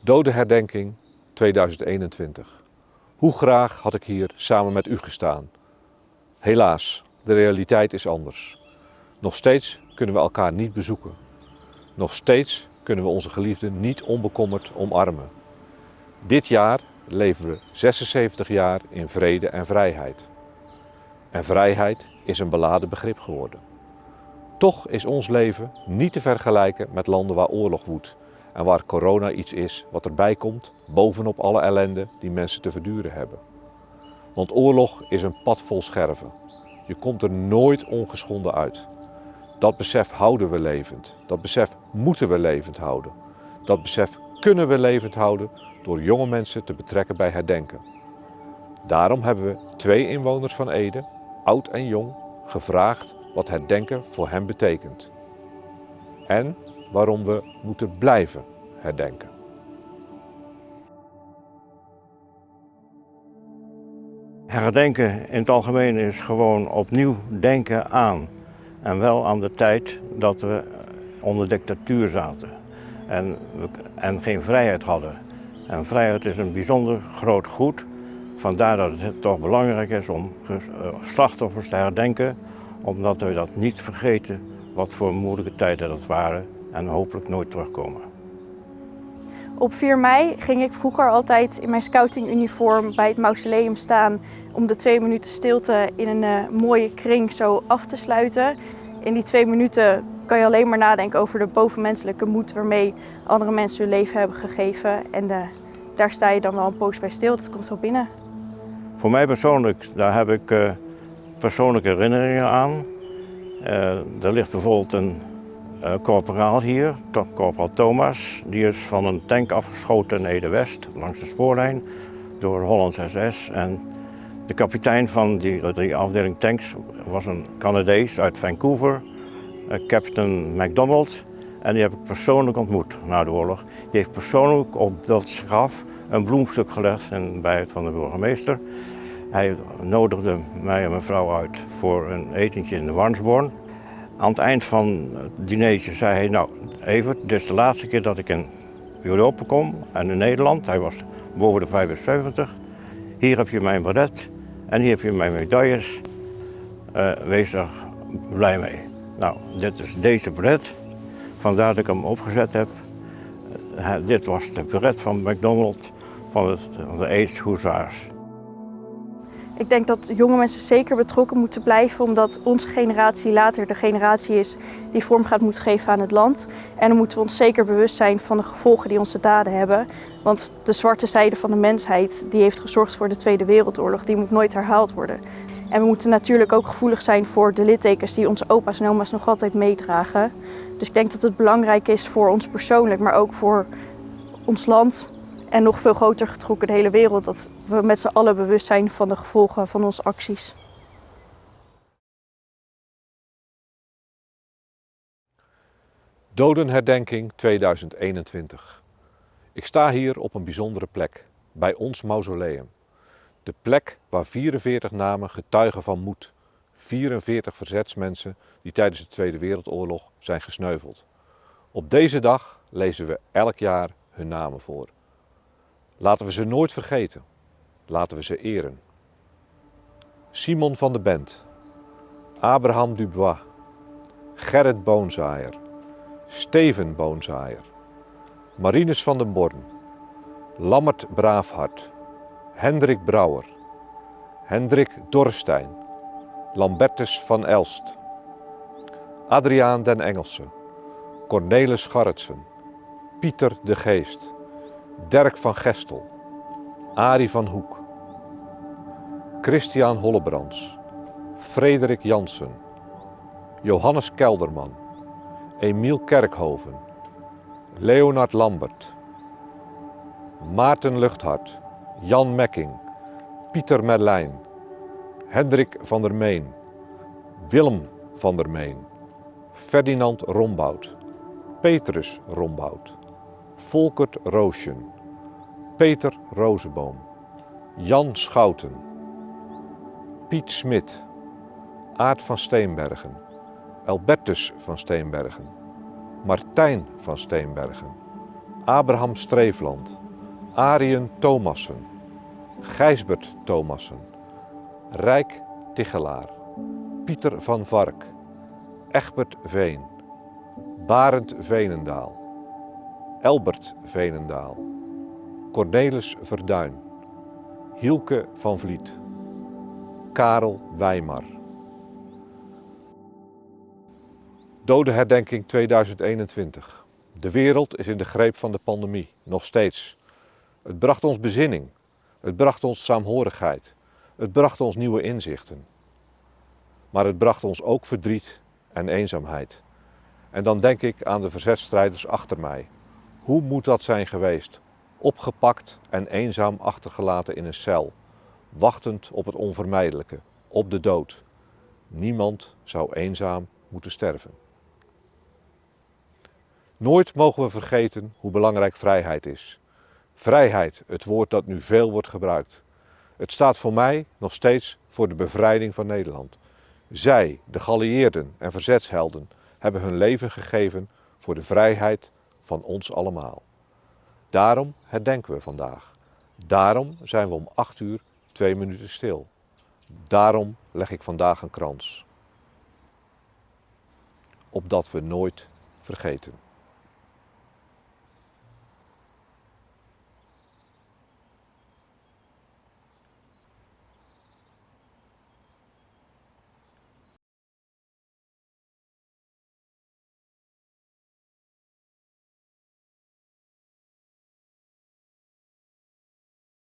Dodenherdenking 2021. Hoe graag had ik hier samen met u gestaan. Helaas, de realiteit is anders. Nog steeds kunnen we elkaar niet bezoeken. Nog steeds kunnen we onze geliefden niet onbekommerd omarmen. Dit jaar leven we 76 jaar in vrede en vrijheid. En vrijheid is een beladen begrip geworden. Toch is ons leven niet te vergelijken met landen waar oorlog woedt en waar corona iets is wat erbij komt bovenop alle ellende die mensen te verduren hebben. Want oorlog is een pad vol scherven. Je komt er nooit ongeschonden uit. Dat besef houden we levend. Dat besef moeten we levend houden. Dat besef kunnen we levend houden door jonge mensen te betrekken bij herdenken. Daarom hebben we twee inwoners van Ede, oud en jong, gevraagd wat herdenken voor hen betekent. En waarom we moeten blijven herdenken. Herdenken in het algemeen is gewoon opnieuw denken aan. En wel aan de tijd dat we onder dictatuur zaten en, we, en geen vrijheid hadden. En vrijheid is een bijzonder groot goed. Vandaar dat het toch belangrijk is om eh, slachtoffers te herdenken, omdat we dat niet vergeten wat voor moeilijke tijden dat waren en hopelijk nooit terugkomen. Op 4 mei ging ik vroeger altijd in mijn scoutinguniform bij het mausoleum staan om de twee minuten stilte in een uh, mooie kring zo af te sluiten. In die twee minuten kan je alleen maar nadenken over de bovenmenselijke moed waarmee andere mensen hun leven hebben gegeven. En uh, daar sta je dan wel een poos bij stil, dat komt wel binnen. Voor mij persoonlijk, daar heb ik uh, persoonlijke herinneringen aan. er ligt bijvoorbeeld een uh, corporaal hier, corporaal Thomas, die is van een tank afgeschoten in Ede-West, langs de spoorlijn, door Hollands SS. En de kapitein van die, die afdeling tanks was een Canadees uit Vancouver, uh, Captain McDonald. En die heb ik persoonlijk ontmoet na de oorlog. Die heeft persoonlijk op dat graf een bloemstuk gelegd in bijheid van de burgemeester. Hij nodigde mij en mijn vrouw uit voor een etentje in de Warnsborn. Aan het eind van het dinertje zei hij, nou even, dit is de laatste keer dat ik in Europa kom en in Nederland. Hij was boven de 75. Hier heb je mijn beret en hier heb je mijn medailles. Uh, wees er blij mee. Nou, dit is deze beret. Vandaar dat ik hem opgezet heb. Uh, dit was de beret van McDonald van, het, van de Hussars. Ik denk dat jonge mensen zeker betrokken moeten blijven, omdat onze generatie later de generatie is die vorm gaat moeten geven aan het land. En dan moeten we ons zeker bewust zijn van de gevolgen die onze daden hebben. Want de zwarte zijde van de mensheid die heeft gezorgd voor de Tweede Wereldoorlog, die moet nooit herhaald worden. En we moeten natuurlijk ook gevoelig zijn voor de littekens die onze opa's en oma's nog altijd meedragen. Dus ik denk dat het belangrijk is voor ons persoonlijk, maar ook voor ons land en nog veel groter getrokken de hele wereld, dat we met z'n allen bewust zijn van de gevolgen van onze acties. Dodenherdenking 2021. Ik sta hier op een bijzondere plek, bij ons mausoleum. De plek waar 44 namen getuigen van moed. 44 verzetsmensen die tijdens de Tweede Wereldoorlog zijn gesneuveld. Op deze dag lezen we elk jaar hun namen voor. Laten we ze nooit vergeten. Laten we ze eren. Simon van de Bent, Abraham Dubois, Gerrit Boonzaaier, Steven Boonzaaier, Marinus van den Born, Lammert Braafhart, Hendrik Brouwer, Hendrik Dorstein, Lambertus van Elst, Adriaan den Engelse, Cornelis Garretsen, Pieter de Geest, Dirk van Gestel, Arie van Hoek, Christian Hollebrands, Frederik Jansen, Johannes Kelderman, Emiel Kerkhoven, Leonard Lambert, Maarten Luchthart, Jan Mekking, Pieter Merlijn, Hendrik van der Meen, Willem van der Meen, Ferdinand Rombout, Petrus Rombout. Volkert Roosjen, Peter Rozeboom, Jan Schouten, Piet Smit, Aart van Steenbergen, Albertus van Steenbergen, Martijn van Steenbergen, Abraham Streefland, Arjen Thomassen, Gijsbert Thomassen, Rijk Tichelaar, Pieter van Vark, Egbert Veen, Barend Veenendaal, Elbert Veenendaal, Cornelis Verduin, Hielke van Vliet, Karel Wijmar. Dodenherdenking 2021. De wereld is in de greep van de pandemie, nog steeds. Het bracht ons bezinning, het bracht ons saamhorigheid, het bracht ons nieuwe inzichten. Maar het bracht ons ook verdriet en eenzaamheid. En dan denk ik aan de verzetstrijders achter mij. Hoe moet dat zijn geweest? Opgepakt en eenzaam achtergelaten in een cel, wachtend op het onvermijdelijke, op de dood. Niemand zou eenzaam moeten sterven. Nooit mogen we vergeten hoe belangrijk vrijheid is. Vrijheid, het woord dat nu veel wordt gebruikt. Het staat voor mij nog steeds voor de bevrijding van Nederland. Zij, de geallieerden en verzetshelden, hebben hun leven gegeven voor de vrijheid van ons allemaal. Daarom herdenken we vandaag. Daarom zijn we om acht uur twee minuten stil. Daarom leg ik vandaag een krans. Opdat we nooit vergeten.